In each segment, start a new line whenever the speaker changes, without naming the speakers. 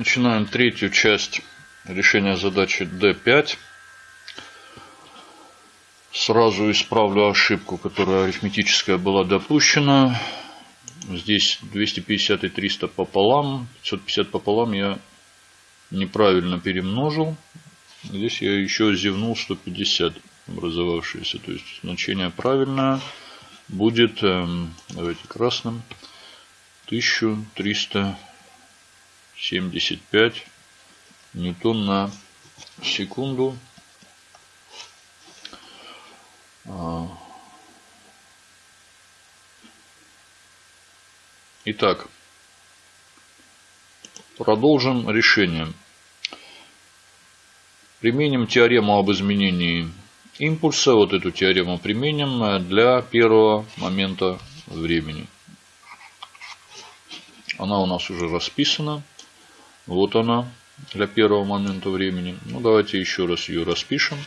Начинаем третью часть решения задачи D5. Сразу исправлю ошибку, которая арифметическая была допущена. Здесь 250 и 300 пополам. 550 пополам я неправильно перемножил. Здесь я еще зевнул 150 образовавшееся. То есть значение правильное будет, эм, давайте красным, 1300 75 ньютон на секунду. А. Итак, продолжим решение. Применим теорему об изменении импульса. Вот эту теорему применим для первого момента времени. Она у нас уже расписана. Вот она для первого момента времени. Ну, давайте еще раз ее распишем.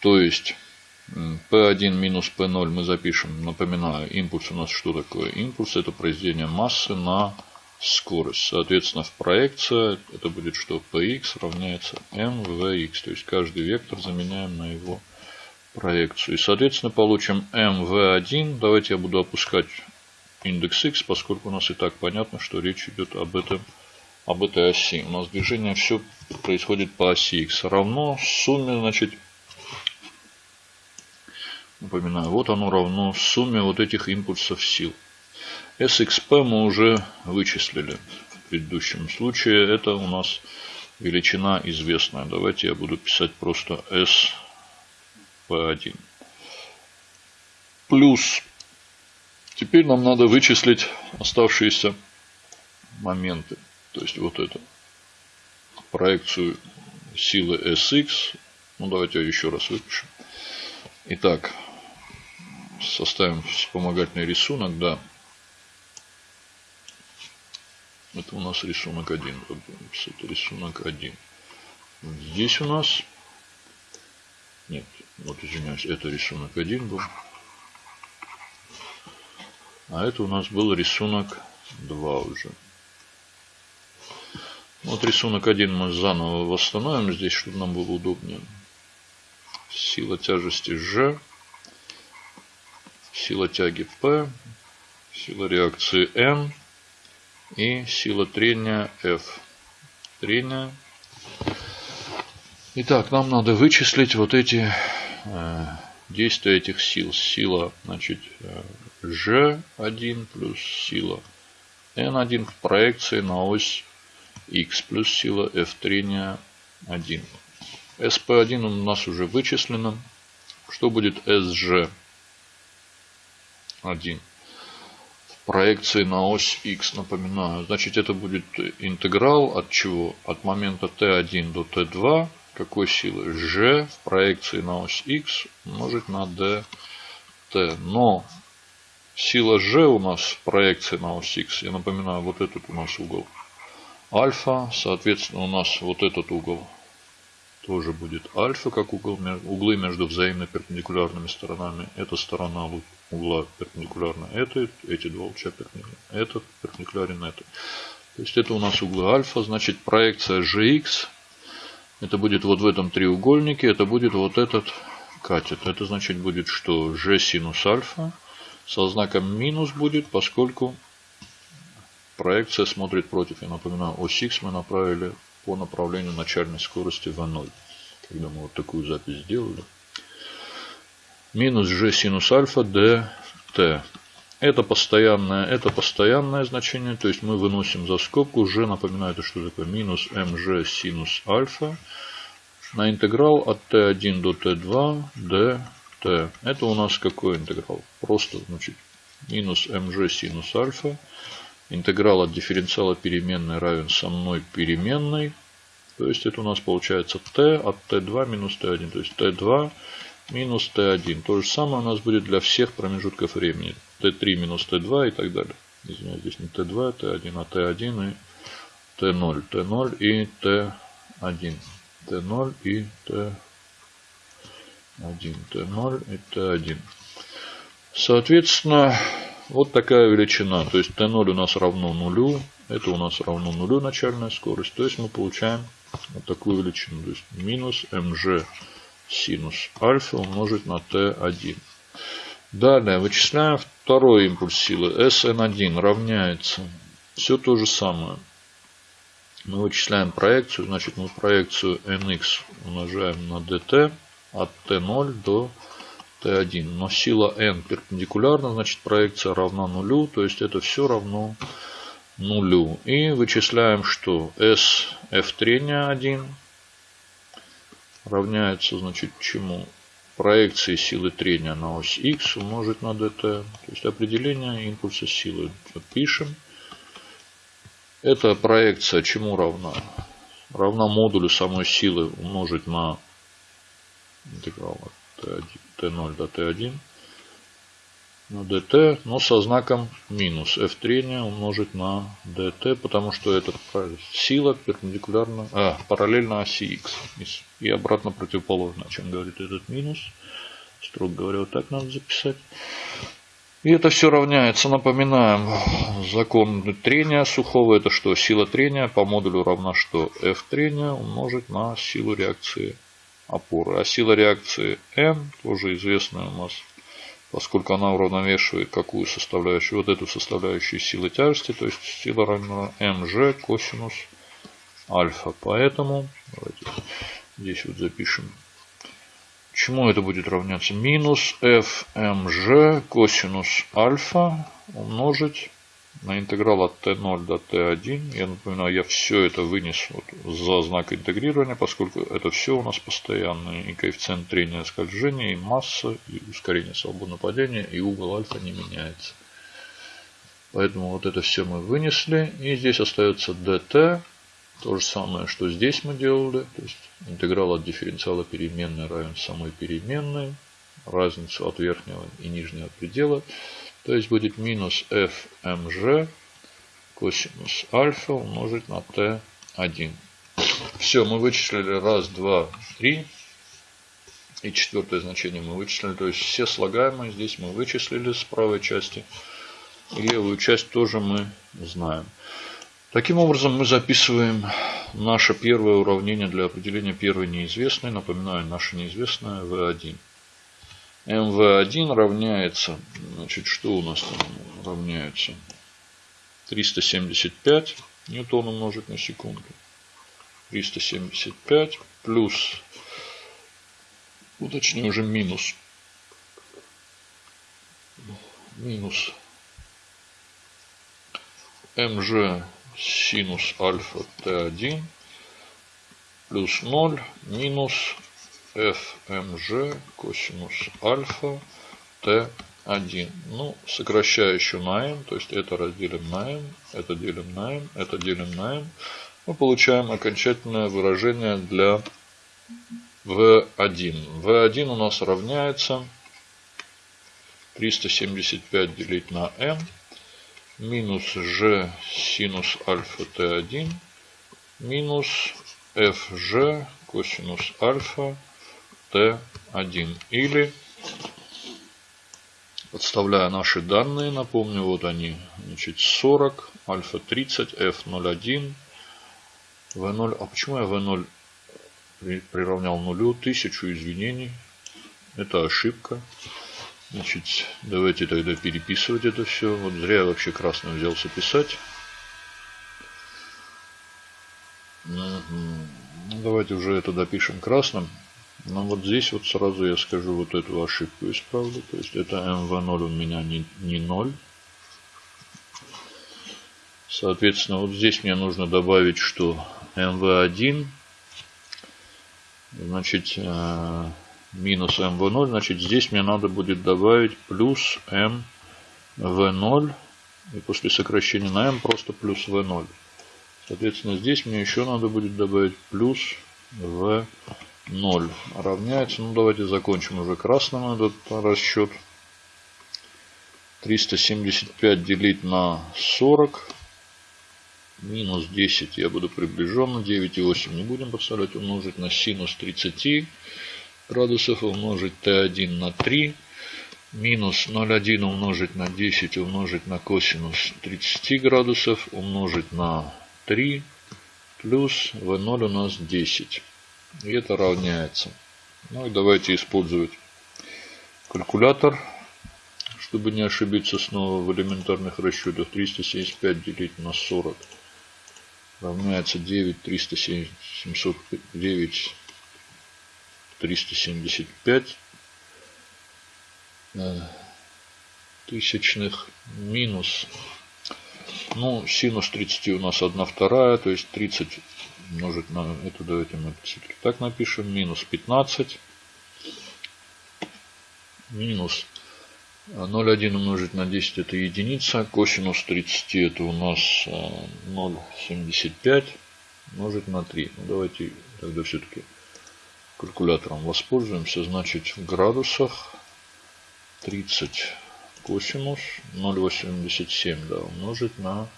То есть, P1 минус P0 мы запишем, напоминаю, импульс у нас что такое? Импульс это произведение массы на скорость. Соответственно, в проекции это будет что? Px равняется mvx. То есть, каждый вектор заменяем на его проекцию. И, соответственно, получим mv1. Давайте я буду опускать индекс x, поскольку у нас и так понятно, что речь идет об этом об этой оси. У нас движение все происходит по оси x равно сумме, значит, напоминаю, вот оно равно сумме вот этих импульсов сил. SXP мы уже вычислили в предыдущем случае. Это у нас величина известная. Давайте я буду писать просто SP1. Плюс. Теперь нам надо вычислить оставшиеся моменты. То есть вот эту проекцию силы Sx. Ну давайте еще раз выпишем. Итак, составим вспомогательный рисунок, да. Это у нас рисунок 1. Это рисунок 1. Здесь у нас... Нет, вот извиняюсь, это рисунок 1 был. А это у нас был рисунок 2 уже. Вот рисунок один мы заново восстановим здесь, чтобы нам было удобнее. Сила тяжести G, сила тяги P, сила реакции N и сила трения F. Трение. Итак, нам надо вычислить вот эти э, действия этих сил. Сила, значит, G1 плюс сила N1 в проекции на ось x плюс сила F трения 1. SP1 у нас уже вычислено. Что будет SG1? В проекции на ось x, напоминаю. Значит, это будет интеграл от чего? От момента t1 до t2. Какой силы? G в проекции на ось x умножить на dt. Но сила G у нас в проекции на ось x, я напоминаю, вот этот у нас угол альфа. Соответственно, у нас вот этот угол тоже будет альфа, как угол, углы между взаимно перпендикулярными сторонами. Эта сторона угла перпендикулярна этой, эти два луча перпендикулярны. Этот перпендикулярен этой. То есть это у нас углы альфа, значит проекция gx. Это будет вот в этом треугольнике, это будет вот этот катет. Это значит будет что g синус альфа со знаком минус будет, поскольку Проекция смотрит против. Я напоминаю, ось X мы направили по направлению начальной скорости V0. Когда мы вот такую запись сделали. Минус G синус альфа dt. Это постоянное, это постоянное значение. То есть мы выносим за скобку. G, напоминаю, это что такое? Минус mg синус альфа на интеграл от t1 до t2 dt. Это у нас какой интеграл? Просто, значит, минус mg синус альфа Интеграл от дифференциала переменной равен со мной переменной. То есть это у нас получается t от t2 минус t1. То есть t2 минус t1. То же самое у нас будет для всех промежутков времени. t3 минус t2 и так далее. Извиняюсь, здесь не t2, t1, а t1 и t0. t0 и t1. t0 и t1. t0 и t1. Соответственно, вот такая величина. То есть Т0 у нас равно нулю. Это у нас равно нулю начальная скорость. То есть мы получаем вот такую величину. То есть минус mg синус альфа умножить на t1. Далее вычисляем второй импульс силы. Sn1 равняется все то же самое. Мы вычисляем проекцию. Значит, мы проекцию nx умножаем на dt от t0 до t1. Но сила n перпендикулярна, значит проекция равна нулю. То есть это все равно нулю. И вычисляем, что S f трения 1 равняется, значит, чему? Проекции силы трения на ось x умножить на dt. То есть определение импульса силы. Пишем. Эта проекция чему равна? Равна модулю самой силы умножить на интеграл от t1, t0 до t1 на dt, но со знаком минус. f трения умножить на dt, потому что это сила перпендикулярна, а, параллельно оси x. И обратно противоположно, чем говорит этот минус. Строго говоря, вот так надо записать. И это все равняется, напоминаем, закон трения сухого. Это что? Сила трения по модулю равна что? F трения умножить на силу реакции опоры. А сила реакции M, тоже известная у нас поскольку она уравновешивает какую составляющую, вот эту составляющую силы тяжести, то есть сила равна mg косинус альфа. Поэтому, давайте здесь вот запишем, чему это будет равняться? Минус fmg косинус альфа умножить на интеграл от t0 до t1. Я напоминаю, я все это вынес вот за знак интегрирования, поскольку это все у нас постоянные. И коэффициент трения скольжения, и масса, и ускорение свободного падения, и угол альфа не меняется. Поэтому вот это все мы вынесли. И здесь остается dt. То же самое, что здесь мы делали. То есть интеграл от дифференциала переменной равен самой переменной. Разницу от верхнего и нижнего предела. То есть будет минус fmg косинус альфа умножить на t1. Все, мы вычислили раз, два, три. И четвертое значение мы вычислили. То есть все слагаемые здесь мы вычислили с правой части. И левую часть тоже мы знаем. Таким образом мы записываем наше первое уравнение для определения первой неизвестной. Напоминаю, наша неизвестная v1 mv1 равняется, значит, что у нас там равняется? 375 ньютон умножить на секунду. 375 плюс, уточню уже минус, минус mg синус альфа t1 плюс 0 минус fmg косинус альфа t1. Ну, сокращаю еще на m, то есть это разделим на m, это делим на m, это делим на m. Мы получаем окончательное выражение для v1. v1 у нас равняется 375 делить на m минус g синус альфа t1 минус fg косинус альфа Т1. Или, подставляя наши данные, напомню, вот они, значит, 40, альфа 30, F01, V0. А почему я V0 приравнял нулю? Тысячу извинений. Это ошибка. Значит, давайте тогда переписывать это все. Вот зря я вообще красным взялся писать. Давайте уже это допишем красным. Но ну, вот здесь вот сразу я скажу вот эту ошибку исправлю. То есть это mv0 у меня не, не 0. Соответственно, вот здесь мне нужно добавить, что mv1 значит э, минус mv0, значит здесь мне надо будет добавить плюс mv0 и после сокращения на m просто плюс v0. Соответственно, здесь мне еще надо будет добавить плюс v0. 0 равняется. Ну, давайте закончим уже красным этот расчет. 375 делить на 40. Минус 10 я буду приближенно. 9,8 не будем подставлять. Умножить на синус 30 градусов. Умножить Т1 на 3. минус 0,1 умножить на 10 умножить на косинус 30 градусов умножить на 3 плюс v0 у нас 10. И это равняется. Ну и давайте использовать калькулятор, чтобы не ошибиться снова в элементарных расчетах. 375 делить на 40 равняется 9 309 375 тысячных минус ну синус 30 у нас 1 вторая то есть 30 умножить на это давайте мы все-таки так напишем минус 15 минус 0,1 умножить на 10 это единица. Косинус 30 это у нас 0,75 э, умножить на 3. Ну, давайте тогда все-таки калькулятором воспользуемся. Значит в градусах 30 косинус 0,87 да, умножить на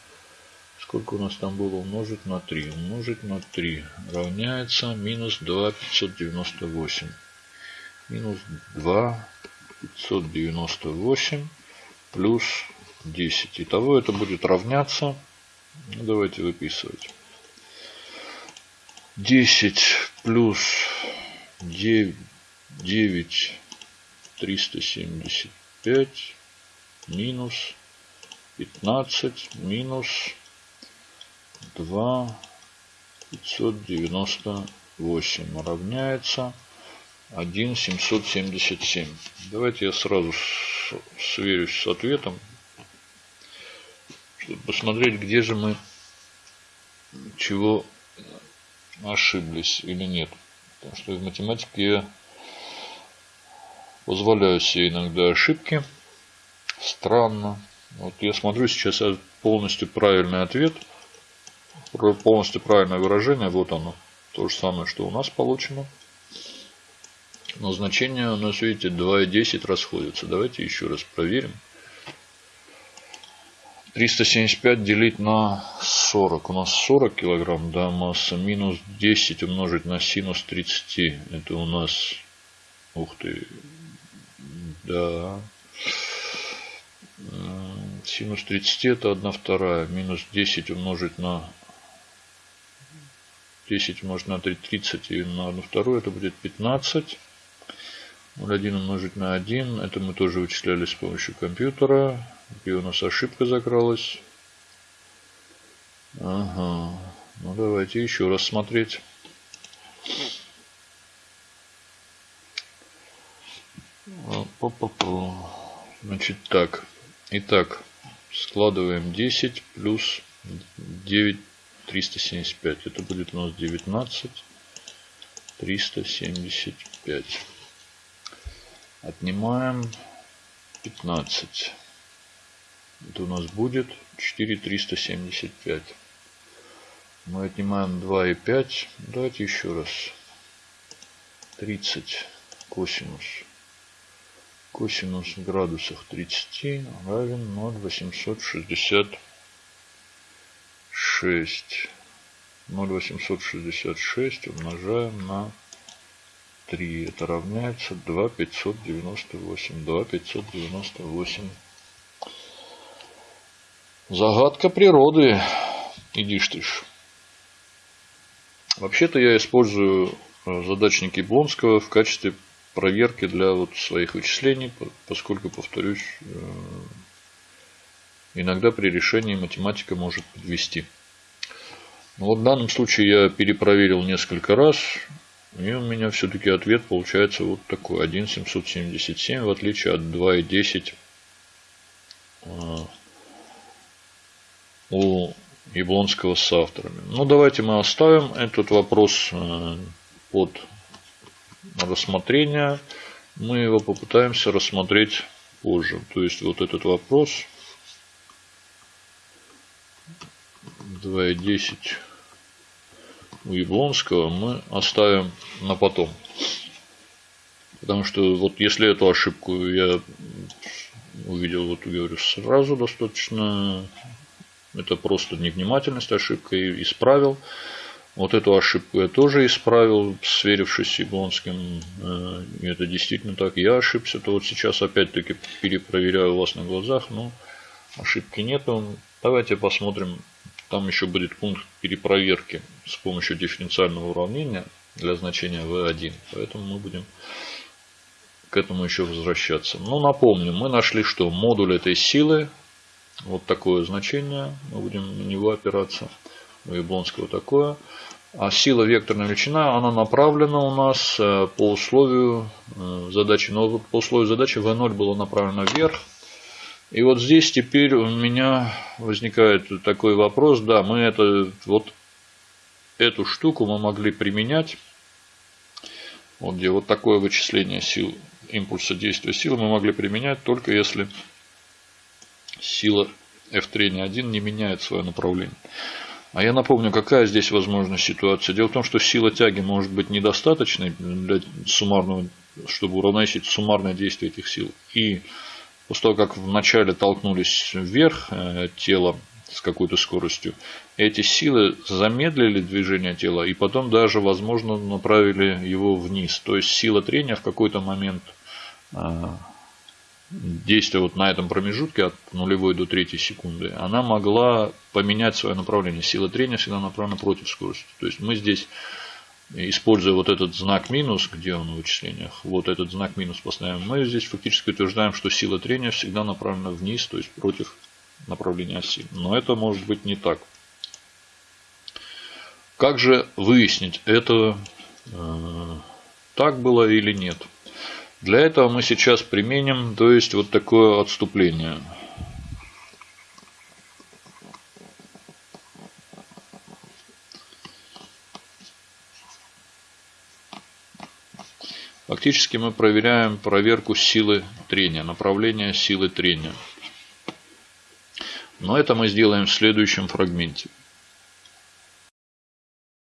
сколько у нас там было умножить на 3 умножить на 3 равняется минус 2,598 минус 2 598 плюс 10. Итого это будет равняться. Ну, давайте выписывать. 10 плюс 9, 9 375 минус 15 минус 2 598 равняется 1 777. Давайте я сразу сверюсь с ответом, чтобы посмотреть, где же мы чего ошиблись или нет. Потому что в математике я позволяю себе иногда ошибки. Странно. Вот я смотрю сейчас полностью правильный ответ. Полностью правильное выражение. Вот оно. То же самое, что у нас получено. Но значения у нас, видите, 2,10 расходятся. Давайте еще раз проверим. 375 делить на 40. У нас 40 килограмм, да, масса. Минус 10 умножить на синус 30. Это у нас, ух ты, да. Синус 30 это 1 вторая. Минус 10 умножить на 10 умножить на 3, 30 и на 1 вторую. Это будет 15. 0,1 умножить на 1. Это мы тоже вычисляли с помощью компьютера. Где у нас ошибка закралась. Ага. Ну давайте еще раз смотреть. Значит так. Итак, складываем 10 плюс 9 375. Это будет у нас 19 375. Отнимаем 15. Это у нас будет 4375. Мы отнимаем 2 и 5. Давайте еще раз. 30 косинус. Косинус в градусах 30 равен 0,866. 0,866 умножаем на 3. Это равняется 2 598. 2 598. Загадка природы. Идишь ты ж. Вообще-то я использую э, задачники Блонского в качестве проверки для вот своих вычислений, поскольку, повторюсь, э, иногда при решении математика может подвести. Но вот в данном случае я перепроверил несколько раз. И у меня все-таки ответ получается вот такой. 1,777 в отличие от 2,10 а, у Яблонского с авторами. Ну, давайте мы оставим этот вопрос а, под рассмотрение. Мы его попытаемся рассмотреть позже. То есть, вот этот вопрос 2,10 у Яблонского мы оставим на потом. Потому что вот если эту ошибку я увидел, вот говорю, сразу достаточно, это просто невнимательность, ошибка и исправил. Вот эту ошибку я тоже исправил, сверившись с Яблонским. Э, это действительно так. Я ошибся. То вот сейчас опять-таки перепроверяю вас на глазах. Но ошибки нету. Давайте посмотрим. Там еще будет пункт перепроверки с помощью дифференциального уравнения для значения v1. Поэтому мы будем к этому еще возвращаться. Но напомню, мы нашли, что модуль этой силы, вот такое значение, мы будем на него опираться у Яблонского такое. А сила векторная величина, она направлена у нас э, по условию э, задачи. Но по условию задачи V0 было направлено вверх. И вот здесь теперь у меня возникает такой вопрос. Да, мы это, вот эту штуку мы могли применять. Вот где вот такое вычисление сил, импульса действия силы мы могли применять только если сила F трения 1 не меняет свое направление. А я напомню, какая здесь возможна ситуация. Дело в том, что сила тяги может быть недостаточной для суммарного, чтобы уравновесить суммарное действие этих сил. И после того, как вначале толкнулись вверх э, тело с какой-то скоростью, эти силы замедлили движение тела и потом даже, возможно, направили его вниз. То есть сила трения в какой-то момент э, действия вот на этом промежутке от нулевой до третьей секунды, она могла поменять свое направление. Сила трения всегда направлена против скорости. То есть мы здесь, используя вот этот знак минус, где он в вычислениях, вот этот знак минус поставим, мы здесь фактически утверждаем, что сила трения всегда направлена вниз, то есть против направления оси. Но это может быть не так. Как же выяснить, это э, так было или нет? Для этого мы сейчас применим, то есть вот такое отступление. Фактически мы проверяем проверку силы трения, направление силы трения. Но это мы сделаем в следующем фрагменте.